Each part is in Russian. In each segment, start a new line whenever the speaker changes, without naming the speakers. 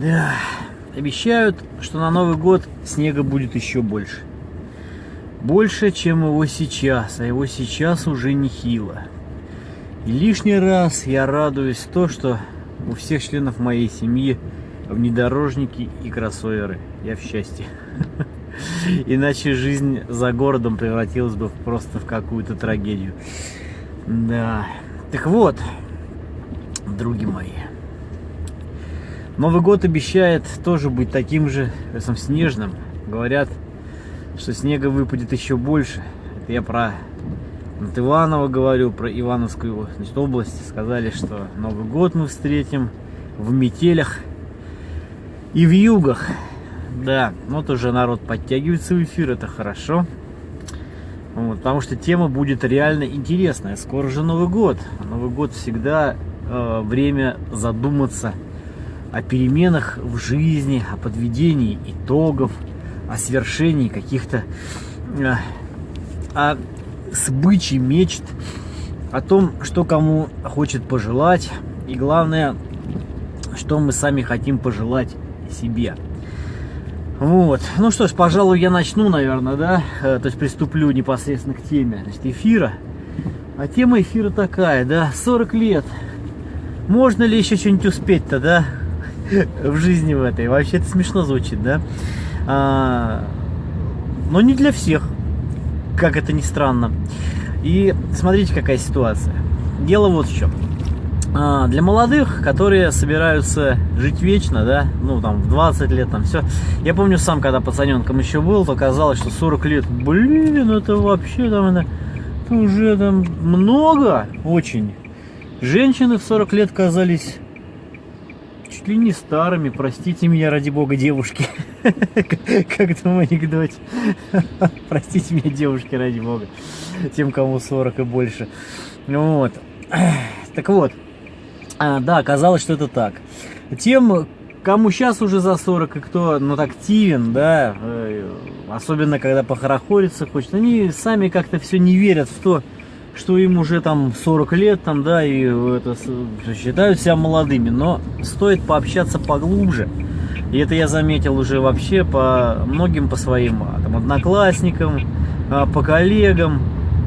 Да, обещают, что на Новый год снега будет еще больше. Больше, чем его сейчас, а его сейчас уже нехило. И лишний раз я радуюсь то, что у всех членов моей семьи внедорожники и кроссоверы. Я в счастье. Иначе жизнь за городом превратилась бы просто в какую-то трагедию. Да. Так вот, други мои. Новый год обещает тоже быть таким же этом, снежным. Говорят, что снега выпадет еще больше. Это я про от Иванова говорю, про Ивановскую значит, область. Сказали, что Новый год мы встретим в метелях и в югах. Да, вот уже народ подтягивается в эфир, это хорошо. Вот, потому что тема будет реально интересная. Скоро же Новый год. Новый год всегда э, время задуматься о переменах в жизни, о подведении итогов, о свершении каких-то, э, о сбыче мечт, о том, что кому хочет пожелать, и главное, что мы сами хотим пожелать себе. Вот. Ну что ж, пожалуй, я начну, наверное, да? Э, то есть приступлю непосредственно к теме значит, эфира. А тема эфира такая, да? 40 лет. Можно ли еще что-нибудь успеть-то, да? в жизни в этой. Вообще это смешно звучит, да? А, но не для всех, как это ни странно. И смотрите, какая ситуация. Дело вот в чем. А, для молодых, которые собираются жить вечно, да, ну там в 20 лет, там все. Я помню сам, когда пацаненком еще был, то казалось, что 40 лет, блин, это вообще там, это, это уже там много, очень. Женщины в 40 лет казались чуть ли не старыми, простите меня, ради бога, девушки. Как в том анекдоте. Простите меня, девушки, ради бога. Тем, кому 40 и больше. Вот. Так вот. А, да, оказалось, что это так. Тем, кому сейчас уже за 40 и кто ну, активен, да, э, особенно когда похорохориться хочет, они сами как-то все не верят в то, что им уже там 40 лет, там, да, и это, считают себя молодыми, но стоит пообщаться поглубже. И это я заметил уже вообще по многим, по своим а, там, одноклассникам, а, по коллегам.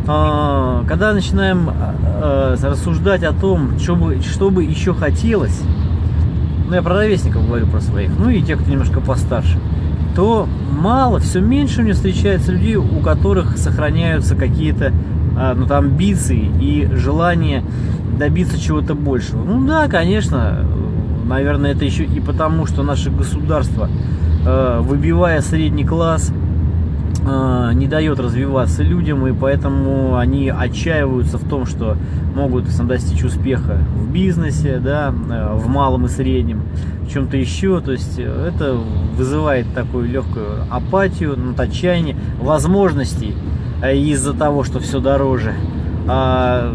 А, когда начинаем рассуждать о том, что бы, что бы еще хотелось, ну я про ровесников говорю, про своих, ну и тех, кто немножко постарше, то мало, все меньше мне встречается людей, у которых сохраняются какие-то ну, там, амбиции и желание добиться чего-то большего. Ну да, конечно, наверное, это еще и потому, что наше государство, э, выбивая средний класс, э, не дает развиваться людям, и поэтому они отчаиваются в том, что могут достичь успеха в бизнесе, да, э, в малом и среднем, в чем-то еще. То есть это вызывает такую легкую апатию, ну, отчаяние возможностей Э, из-за того, что все дороже, а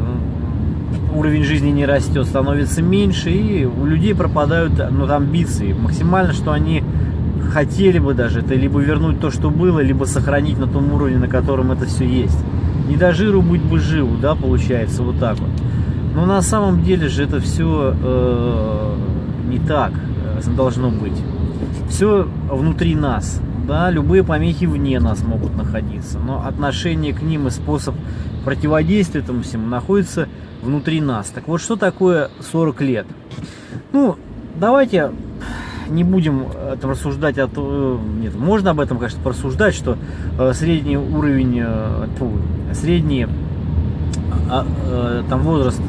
уровень жизни не растет, становится меньше, и у людей пропадают ну, амбиции. Максимально, что они хотели бы даже, это либо вернуть то, что было, либо сохранить на том уровне, на котором это все есть. Не до жиру быть бы живу, да, получается, вот так вот. Но на самом деле же это все э, не так э, должно быть. Все внутри нас. Да, любые помехи вне нас могут находиться, но отношение к ним и способ противодействия этому всему находится внутри нас. Так вот, что такое 40 лет? Ну, давайте не будем там рассуждать о том, нет, можно об этом, конечно, порассуждать, что э, средний уровень, э, средний а, э, там возраст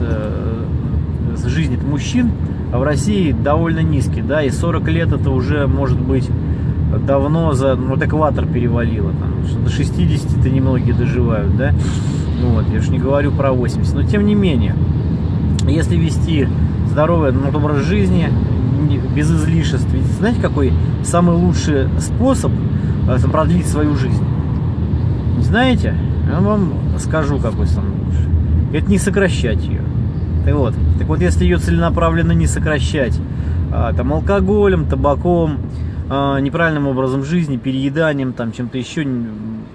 жизни мужчин в России довольно низкий, да, и 40 лет это уже может быть давно за ну, вот экватор перевалило. Там, что до 60-то немногие доживают, да? Ну, вот, я же не говорю про 80. Но тем не менее, если вести здоровый ну, образ жизни, без излишеств, ведь знаете, какой самый лучший способ э, продлить свою жизнь? Знаете? Я вам скажу, какой самый лучший. Это не сокращать ее. Так вот, так вот, если ее целенаправленно не сокращать, а, там алкоголем, табаком, неправильным образом жизни, перееданием, там чем-то еще,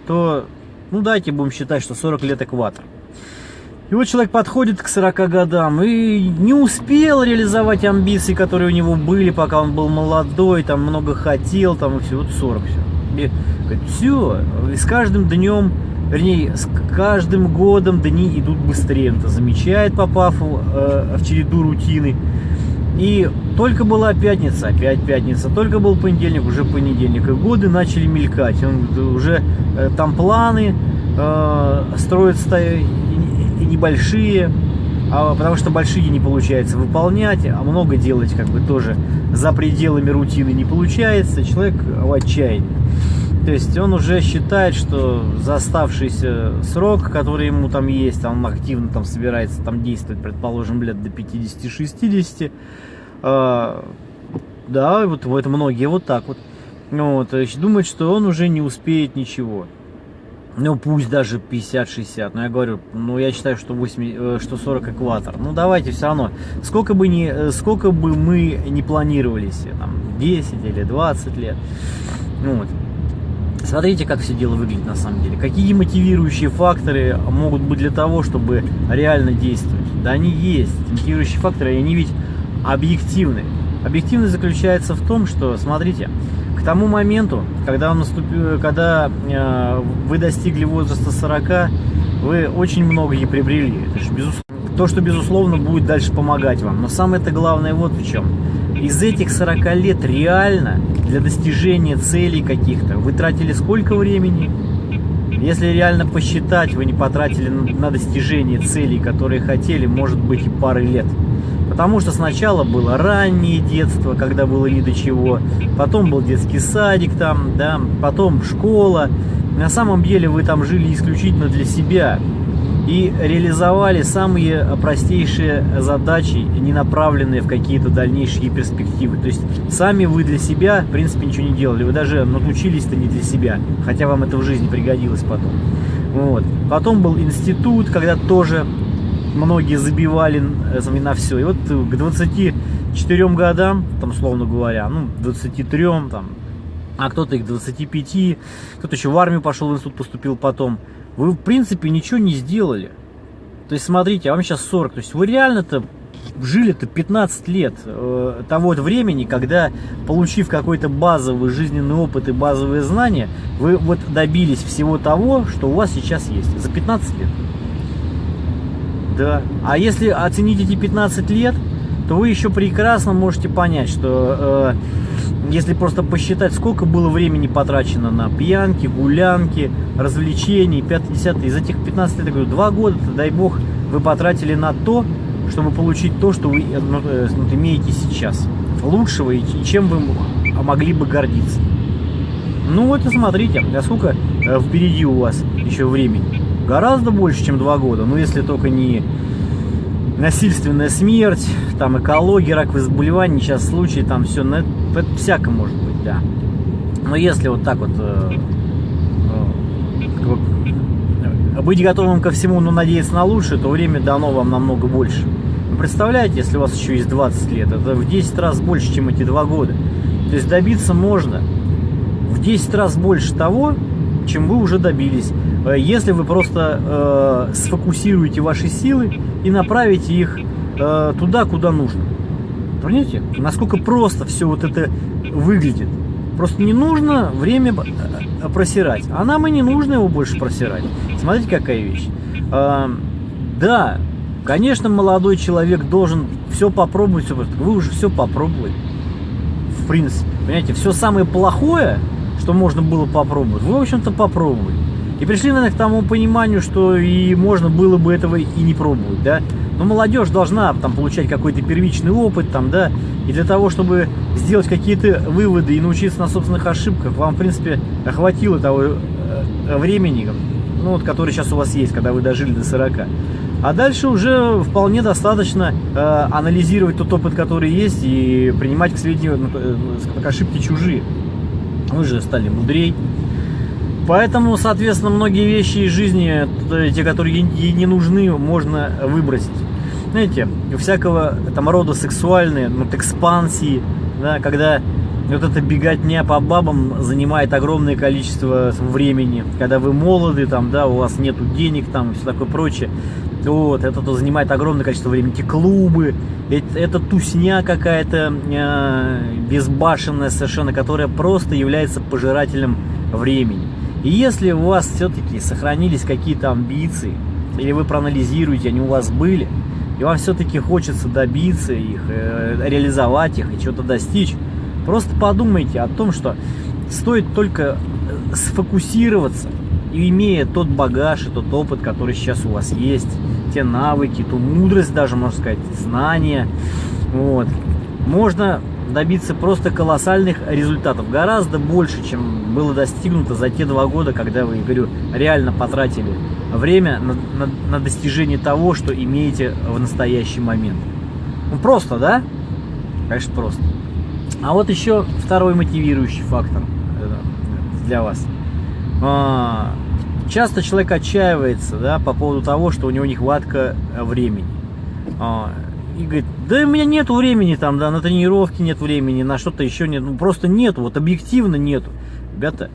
то, ну дайте будем считать, что 40 лет экватор. И вот человек подходит к 40 годам и не успел реализовать амбиции, которые у него были, пока он был молодой, там много хотел, там и все, вот 40 все. И говорит, все, и с каждым днем, вернее, с каждым годом дни идут быстрее. Он это замечает, попав э, в череду рутины. И только была пятница, опять пятница, только был понедельник, уже понедельник. И годы начали мелькать. Он, уже э, там планы э, строятся и небольшие, а, потому что большие не получается выполнять, а много делать как бы тоже за пределами рутины не получается, человек в отчаянии. То есть он уже считает, что за оставшийся срок, который ему там есть, он активно там собирается там действовать, предположим, лет до 50-60, э, да, вот, вот многие вот так вот, вот, думают, что он уже не успеет ничего ну пусть даже 50-60, но я говорю, ну я считаю, что, 8, э, что 40 экватор. Ну давайте все равно, сколько бы, ни, э, сколько бы мы не планировали себе, там 10 или 20 лет, ну, вот. Смотрите, как все дело выглядит на самом деле. Какие мотивирующие факторы могут быть для того, чтобы реально действовать? Да они есть. Мотивирующие факторы, они ведь объективны. Объективность заключается в том, что, смотрите, к тому моменту, когда, он наступил, когда э, вы достигли возраста 40, вы очень многое приобрели. Это же безусловно, то, что, безусловно, будет дальше помогать вам. Но самое-то главное вот в чем. Из этих 40 лет реально для достижения целей каких-то вы тратили сколько времени? Если реально посчитать, вы не потратили на достижение целей, которые хотели, может быть, и пары лет. Потому что сначала было раннее детство, когда было ни до чего, потом был детский садик там, да, потом школа. На самом деле вы там жили исключительно для себя и реализовали самые простейшие задачи, не направленные в какие-то дальнейшие перспективы. То есть сами вы для себя, в принципе, ничего не делали. Вы даже научились-то не для себя, хотя вам это в жизни пригодилось потом. Вот. Потом был институт, когда тоже многие забивали э, на все. И вот э, к 24 годам, там, словно говоря, ну, 23, там, а кто-то и к 25, кто-то еще в армию пошел, в институт поступил потом. Вы, в принципе, ничего не сделали. То есть, смотрите, а вам сейчас 40. То есть, вы реально-то жили-то 15 лет э, того времени, когда, получив какой-то базовый жизненный опыт и базовые знания, вы вот добились всего того, что у вас сейчас есть. За 15 лет. Да. А если оценить эти 15 лет, то вы еще прекрасно можете понять, что э, если просто посчитать, сколько было времени потрачено на пьянки, гулянки, развлечений, 5-10, из этих 15 лет, я говорю, 2 года, дай бог, вы потратили на то, чтобы получить то, что вы э, ну, э, имеете сейчас. Лучшего и чем вы могли бы гордиться. Ну вот и смотрите, а сколько э, впереди у вас еще времени гораздо больше, чем два года. Ну, если только не насильственная смерть, там экология, раковые заболевания, сейчас случаи, там все, ну, это, это всяко может быть, да. Но если вот так вот э, э, быть готовым ко всему, но надеяться на лучшее, то время дано вам намного больше. Представляете, если у вас еще есть 20 лет, это в 10 раз больше, чем эти два года. То есть добиться можно в 10 раз больше того, чем вы уже добились. Э, если вы просто э, сфокусируете ваши силы и направите их э, туда, куда нужно. Понимаете, насколько просто все вот это выглядит. Просто не нужно время э, просирать. А нам и не нужно его больше просирать. Смотрите, какая вещь. Э, да, конечно, молодой человек должен все попробовать. Все, вы уже все попробовали. В принципе, понимаете, все самое плохое, что можно было попробовать, вы, в общем-то, попробовали. И пришли, наверное, к тому пониманию, что и можно было бы этого и не пробовать, да. Но молодежь должна там получать какой-то первичный опыт, там, да, и для того, чтобы сделать какие-то выводы и научиться на собственных ошибках, вам, в принципе, хватило того э, времени, ну, вот, который сейчас у вас есть, когда вы дожили до 40. А дальше уже вполне достаточно э, анализировать тот опыт, который есть, и принимать к сведению ну, э, как ошибки чужие. Вы же стали мудрей, Поэтому, соответственно, многие вещи из жизни, те, которые ей не нужны, можно выбросить. Знаете, всякого там рода сексуальные, ну, экспансии, да, когда вот эта беготня по бабам занимает огромное количество времени, когда вы молоды, там, да, у вас нету денег, там, и все такое прочее. Вот, это то занимает огромное количество времени. Эти клубы, это, это тусня какая-то э, безбашенная совершенно, которая просто является пожирателем времени. И если у вас все-таки сохранились какие-то амбиции, или вы проанализируете, они у вас были, и вам все-таки хочется добиться их, э, реализовать их и что-то достичь, просто подумайте о том, что стоит только э, сфокусироваться и имея тот багаж и тот опыт, который сейчас у вас есть, те навыки, ту мудрость даже, можно сказать, знания, вот, можно добиться просто колоссальных результатов, гораздо больше, чем было достигнуто за те два года, когда вы, говорю, реально потратили время на, на, на достижение того, что имеете в настоящий момент. Ну просто, да? Конечно, просто. А вот еще второй мотивирующий фактор э, для вас. А, часто человек отчаивается да, по поводу того, что у него нехватка времени. А, и говорит, да у меня нет времени там, да, на тренировки нет времени, на что-то еще нет, ну просто нету, вот объективно нету. Ребята,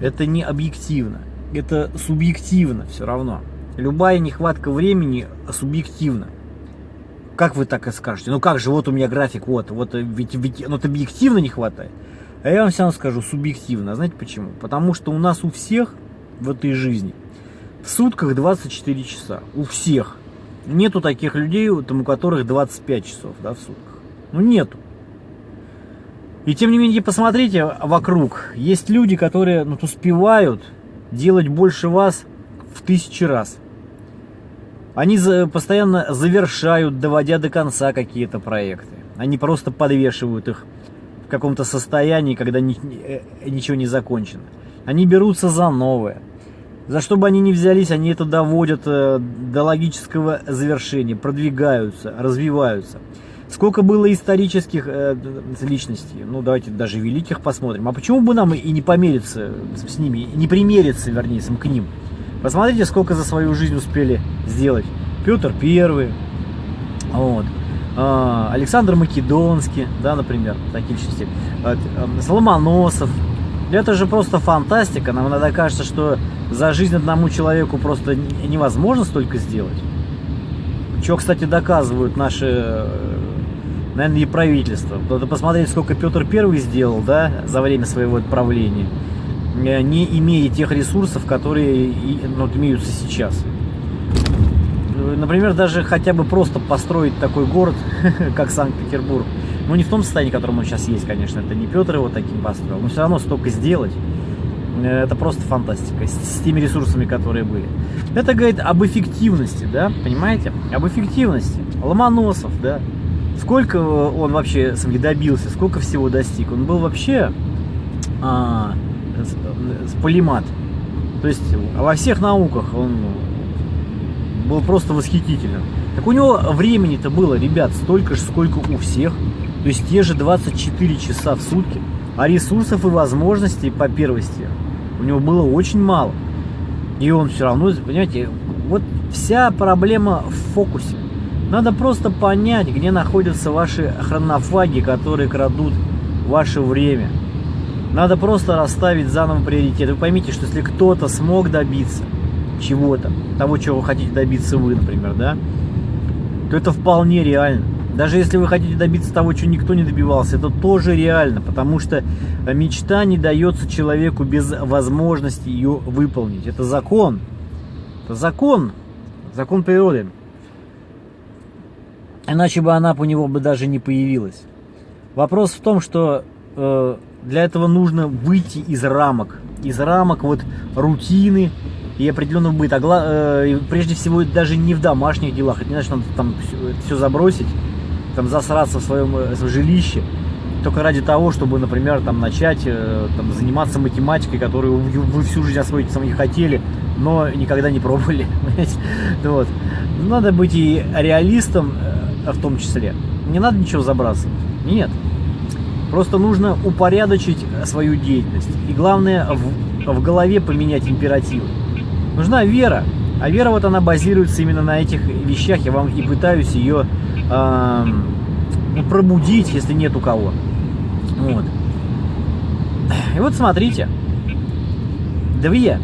это не объективно, это субъективно все равно. Любая нехватка времени субъективна. Как вы так и скажете? Ну как же, вот у меня график, вот, вот, ведь, ведь ну, это объективно не хватает. А я вам все равно скажу, субъективно. Знаете почему? Потому что у нас у всех в этой жизни в сутках 24 часа. У всех. Нету таких людей, у которых 25 часов да, в сутках. Ну нету. И тем не менее, посмотрите вокруг. Есть люди, которые ну, успевают делать больше вас в тысячи раз. Они постоянно завершают, доводя до конца какие-то проекты. Они просто подвешивают их в каком-то состоянии, когда ни, э, ничего не закончено. Они берутся за новое. За что бы они ни взялись, они это доводят э, до логического завершения, продвигаются, развиваются. Сколько было исторических э, личностей, ну давайте даже великих посмотрим. А почему бы нам и не помериться с ними, не примериться, вернее, к ним? Посмотрите, сколько за свою жизнь успели сделать. Петр Первый, вот, э, Александр Македонский, да, например, такие личности, э, Соломоносов, это же просто фантастика. Нам иногда кажется, что за жизнь одному человеку просто невозможно столько сделать. Что, кстати, доказывают наши, э, наверное, и правительство. Надо посмотреть, сколько Петр Первый сделал, да, за время своего правления, э, не имея тех ресурсов, которые ну, имеются сейчас. Например, даже хотя бы просто построить такой город, как Санкт-Петербург, ну, не в том состоянии, в котором он сейчас есть, конечно, это не Петр его таким построил, но все равно столько сделать, э, это просто фантастика, с, с теми ресурсами, которые были. Это говорит об эффективности, да, понимаете? Об эффективности. Ломоносов, да. Сколько он вообще сам добился, сколько всего достиг. Он был вообще а, полимат. То есть во всех науках он был просто восхитительным. Так у него времени-то было, ребят, столько же, сколько у всех. То есть те же 24 часа в сутки. А ресурсов и возможностей по первости у него было очень мало. И он все равно, понимаете, вот вся проблема в фокусе. Надо просто понять, где находятся ваши хронофаги, которые крадут ваше время. Надо просто расставить заново приоритеты. Вы поймите, что если кто-то смог добиться чего-то, того, чего вы хотите добиться вы, например, да, то это вполне реально. Даже если вы хотите добиться того, чего никто не добивался, это тоже реально, потому что мечта не дается человеку без возможности ее выполнить. Это закон. Это закон. Закон природы. Иначе бы она у него бы даже не появилась. Вопрос в том, что э, для этого нужно выйти из рамок. Из рамок вот рутины и определенного быта. А, э, прежде всего даже не в домашних делах. Это не значит, надо там все, все забросить там засраться в своем, в своем жилище только ради того, чтобы, например, там начать э, там, заниматься математикой, которую вы всю жизнь освоить сами хотели, но никогда не пробовали. вот. Надо быть и реалистом э, в том числе. Не надо ничего забрасывать. Нет. Просто нужно упорядочить свою деятельность. И главное, в, в голове поменять императивы. Нужна вера. А вера вот она базируется именно на этих вещах. Я вам и пытаюсь ее э, пробудить, если нет у кого. Вот. И вот смотрите, две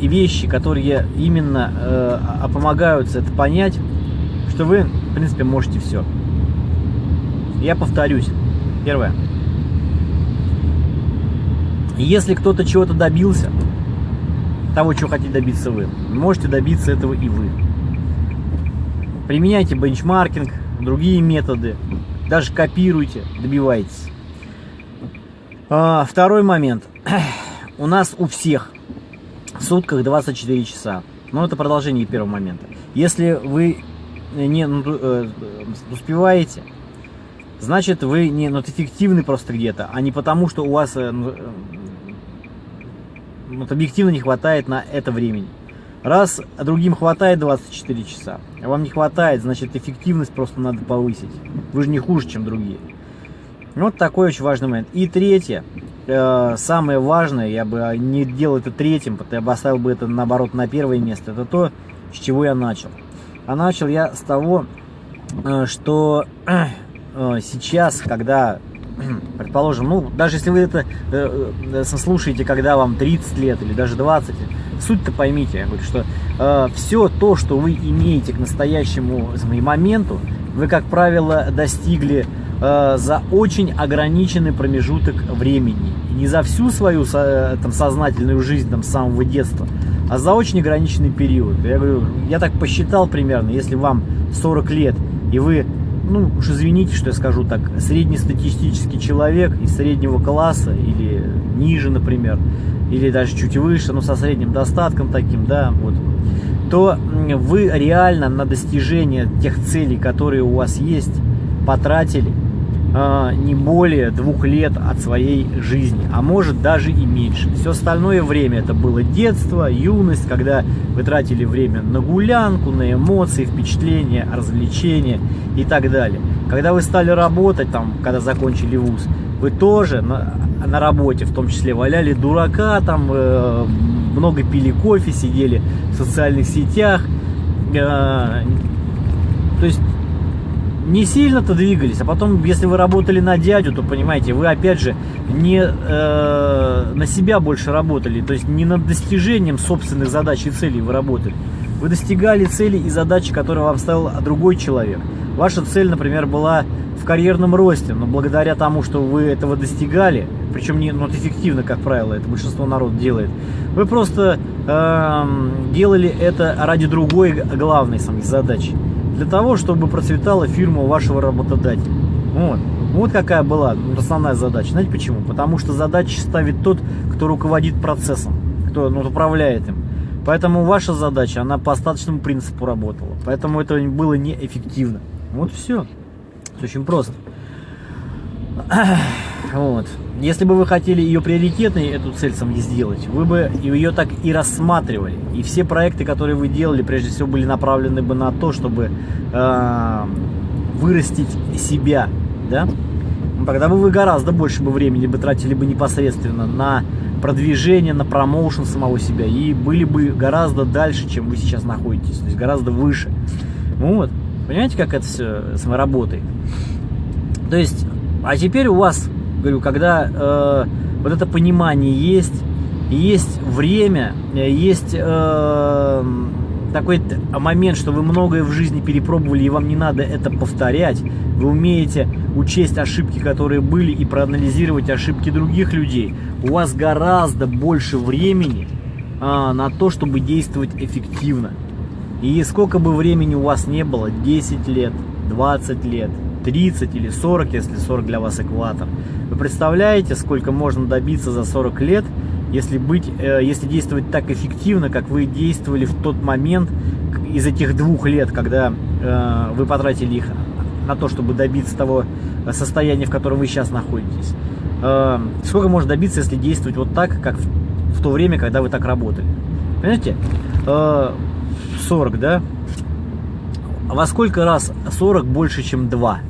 вещи, которые именно э, а помогают это понять, что вы, в принципе, можете все. Я повторюсь. Первое. Если кто-то чего-то добился, того, чего хотите добиться вы, можете добиться этого и вы. Применяйте бенчмаркинг, другие методы, даже копируйте, добивайтесь. А, второй момент. У нас у всех в сутках 24 часа. Но это продолжение первого момента. Если вы не ну, э, успеваете, значит вы не ну, эффективны просто где-то, а не потому, что у вас э, ну, э, вот, объективно не хватает на это времени. Раз другим хватает 24 часа, а вам не хватает, значит эффективность просто надо повысить. Вы же не хуже, чем другие. Вот такой очень важный момент. И третье, э, самое важное, я бы не делал это третьим, я бы оставил бы это наоборот на первое место, это то, с чего я начал. А начал я с того, э, что э, сейчас, когда, предположим, ну, даже если вы это э, слушаете, когда вам 30 лет или даже 20, суть-то поймите, я говорю, что все то, что вы имеете к настоящему моменту, вы, как правило, достигли за очень ограниченный промежуток времени. Не за всю свою там, сознательную жизнь там, с самого детства, а за очень ограниченный период. Я говорю, я так посчитал примерно, если вам 40 лет, и вы, ну уж извините, что я скажу так, среднестатистический человек из среднего класса или ниже, например, или даже чуть выше, но со средним достатком таким, да, вот, то вы реально на достижение тех целей, которые у вас есть, потратили не более двух лет от своей жизни, а может даже и меньше. Все остальное время это было детство, юность, когда вы тратили время на гулянку, на эмоции, впечатления, развлечения и так далее. Когда вы стали работать, там, когда закончили вуз, вы тоже на, на работе, в том числе, валяли дурака, там, э, много пили кофе, сидели в социальных сетях. Э, то есть не сильно-то двигались, а потом, если вы работали на дядю, то, понимаете, вы, опять же, не э, на себя больше работали, то есть не над достижением собственных задач и целей вы работали. Вы достигали цели и задачи, которые вам ставил другой человек. Ваша цель, например, была в карьерном росте, но благодаря тому, что вы этого достигали, причем не ну, эффективно, как правило, это большинство народ делает, вы просто э, делали это ради другой главной самой задачи. Для того, чтобы процветала фирма вашего работодателя. Вот. Вот какая была основная задача. Знаете почему? Потому что задачи ставит тот, кто руководит процессом, кто ну, управляет им. Поэтому ваша задача, она по остаточному принципу работала. Поэтому это было неэффективно. Вот все. Все очень просто. Вот. Если бы вы хотели ее приоритетной, эту цель сам сделать, вы бы ее так и рассматривали. И все проекты, которые вы делали, прежде всего были направлены бы на то, чтобы э, вырастить себя, да? Ну, тогда бы вы гораздо больше бы времени бы тратили бы непосредственно на продвижение, на промоушен самого себя и были бы гораздо дальше, чем вы сейчас находитесь, то есть гораздо выше. Вот. Понимаете, как это все работает? То есть, а теперь у вас, говорю, когда э, вот это понимание есть, есть время, есть э, такой момент, что вы многое в жизни перепробовали, и вам не надо это повторять. Вы умеете учесть ошибки, которые были, и проанализировать ошибки других людей. У вас гораздо больше времени э, на то, чтобы действовать эффективно. И сколько бы времени у вас не было, 10 лет, 20 лет, 30 или 40, если 40 для вас экватор. Вы представляете, сколько можно добиться за 40 лет, если, быть, э, если действовать так эффективно, как вы действовали в тот момент из этих двух лет, когда э, вы потратили их на то, чтобы добиться того состояния, в котором вы сейчас находитесь. Э, сколько можно добиться, если действовать вот так, как в, то время, когда вы так работали. Понимаете? 40, да? Во сколько раз 40 больше, чем 2?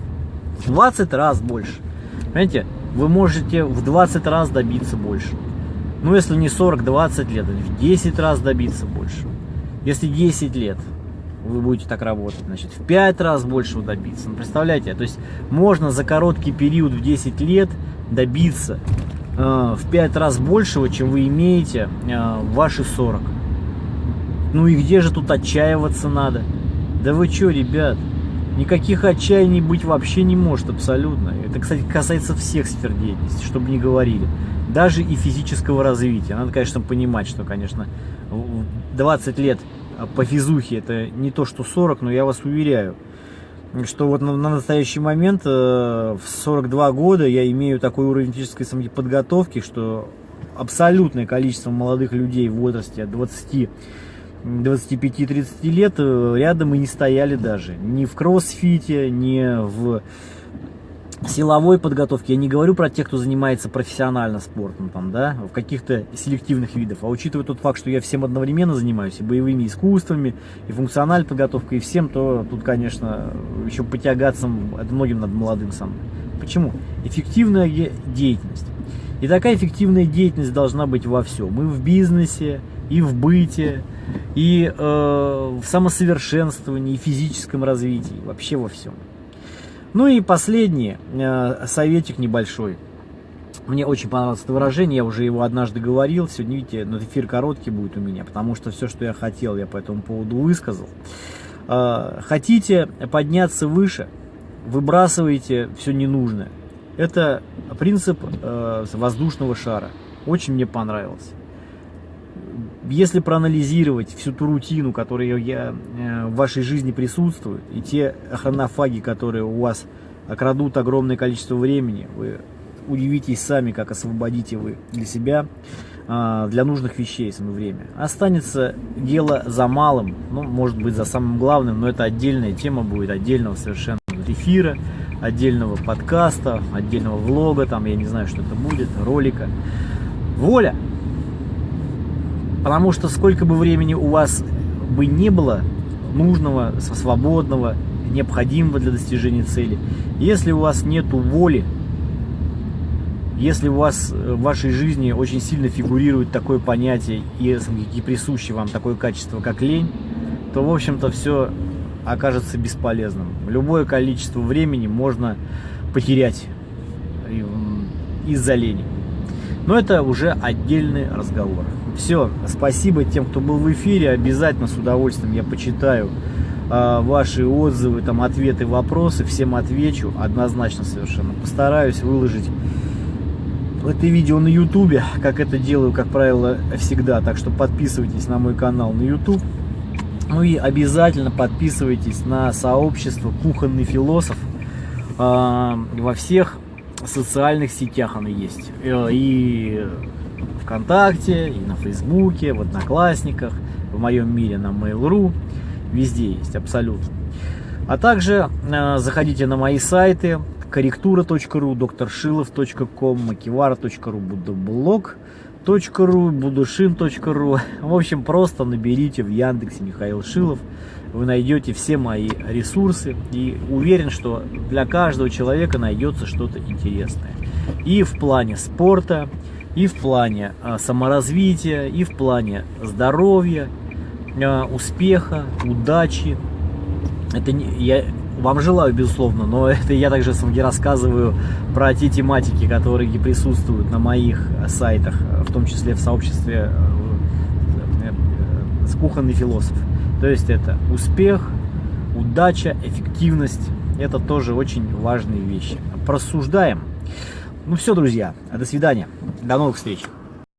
В 20 раз больше. Понимаете? Вы можете в 20 раз добиться больше. Ну, если не 40, 20 лет, в 10 раз добиться больше. Если 10 лет вы будете так работать, значит, в 5 раз больше добиться. Ну, представляете, то есть можно за короткий период в 10 лет добиться э, в 5 раз большего, чем вы имеете э, в ваши 40. Ну и где же тут отчаиваться надо? Да вы чё, ребят? Никаких отчаяний быть вообще не может абсолютно. Это, кстати, касается всех сфер деятельности, чтобы не говорили. Даже и физического развития. Надо, конечно, понимать, что, конечно, 20 лет по физухе это не то, что 40, но я вас уверяю, что вот на, на настоящий момент э, в 42 года я имею такой уровень физической самоподготовки, что абсолютное количество молодых людей в возрасте от 20 25-30 лет э, рядом и не стояли даже. Ни в кроссфите, ни в силовой подготовке. Я не говорю про тех, кто занимается профессионально спортом, там, да, в каких-то селективных видах. А учитывая тот факт, что я всем одновременно занимаюсь, и боевыми искусствами, и функциональной подготовкой, и всем, то тут, конечно, еще потягаться это многим над молодым сам. Почему? Эффективная деятельность. И такая эффективная деятельность должна быть во всем. И в бизнесе, и в быте, и э, в самосовершенствовании, и физическом развитии, вообще во всем. Ну и последний э, советик небольшой. Мне очень понравилось это выражение, я уже его однажды говорил. Сегодня, видите, но эфир короткий будет у меня, потому что все, что я хотел, я по этому поводу высказал. Э, хотите подняться выше, выбрасывайте все ненужное. Это принцип э, воздушного шара. Очень мне понравился если проанализировать всю ту рутину, которая я, э, в вашей жизни присутствует, и те хронофаги, которые у вас окрадут огромное количество времени, вы удивитесь сами, как освободите вы для себя, а, для нужных вещей свое время. Останется дело за малым, ну, может быть, за самым главным, но это отдельная тема будет, отдельного совершенно эфира, отдельного подкаста, отдельного влога, там, я не знаю, что это будет, ролика. Воля! Потому что сколько бы времени у вас бы не было нужного, свободного, необходимого для достижения цели, если у вас нет воли, если у вас в вашей жизни очень сильно фигурирует такое понятие и, и присуще вам такое качество, как лень, то, в общем-то, все окажется бесполезным. Любое количество времени можно потерять из-за лени. Но это уже отдельный разговор. Все, спасибо тем, кто был в эфире. Обязательно с удовольствием я почитаю э, ваши отзывы, там ответы, вопросы. Всем отвечу однозначно совершенно. Постараюсь выложить это видео на ютубе, как это делаю, как правило, всегда. Так что подписывайтесь на мой канал на YouTube. Ну и обязательно подписывайтесь на сообщество «Кухонный философ». Э, во всех социальных сетях оно есть. Э, и ВКонтакте, и на Фейсбуке, в Одноклассниках, в моем мире на Mail.ru. Везде есть, абсолютно. А также э, заходите на мои сайты корректура.ру, докторшилов.ком, макивара.ру, будоблог.ру, будушин.ру. В общем, просто наберите в Яндексе Михаил Шилов вы найдете все мои ресурсы и уверен, что для каждого человека найдется что-то интересное. И в плане спорта, и в плане а, саморазвития, и в плане здоровья, а, успеха, удачи. Это не, я вам желаю, безусловно, но это я также рассказываю про те тематики, которые присутствуют на моих сайтах, в том числе в сообществе э, э, с кухонный философ. То есть это успех, удача, эффективность. Это тоже очень важные вещи. Просуждаем. Ну все, друзья, до свидания. До новых встреч.